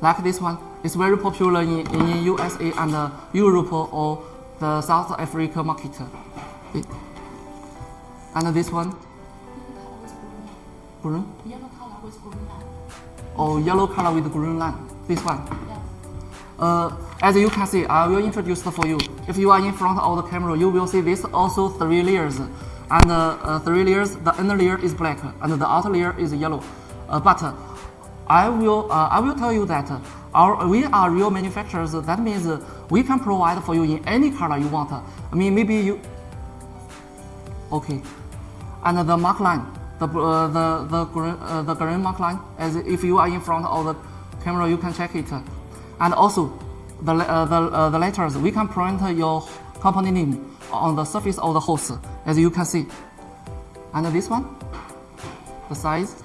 like this one. It's very popular in, in USA and uh, Europe or the South Africa market. It- and this one, green. Yellow color with green line. or yellow color with green line. This one. Uh, as you can see, I will introduce for you. If you are in front of the camera, you will see this also three layers. And uh, uh, three layers, the inner layer is black and the outer layer is yellow. Uh, but I will uh, I will tell you that uh, our we are real manufacturers. That means uh, we can provide for you in any color you want. I mean maybe you okay. And the mark line, the uh, the the green uh, the green mark line, as if you are in front of the camera, you can check it. And also, the uh, the the letters we can print your company name on the surface of the hose, as you can see. And this one, the size